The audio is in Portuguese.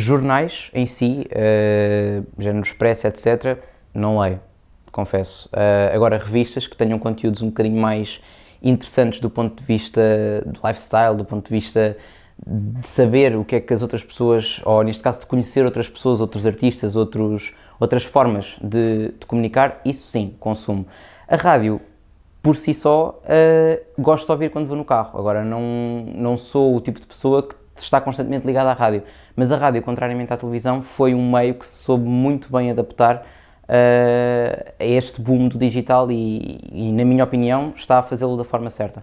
jornais em si, uh, género Expresso, etc., não leio, confesso. Uh, agora, revistas que tenham conteúdos um bocadinho mais interessantes do ponto de vista do lifestyle, do ponto de vista de saber o que é que as outras pessoas, ou neste caso de conhecer outras pessoas, outros artistas, outros, outras formas de, de comunicar, isso sim, consumo. A rádio, por si só, uh, gosto de ouvir quando vou no carro. Agora, não, não sou o tipo de pessoa que está constantemente ligada à rádio. Mas a rádio, contrariamente à televisão, foi um meio que se soube muito bem adaptar uh, a este boom do digital e, e, na minha opinião, está a fazê-lo da forma certa.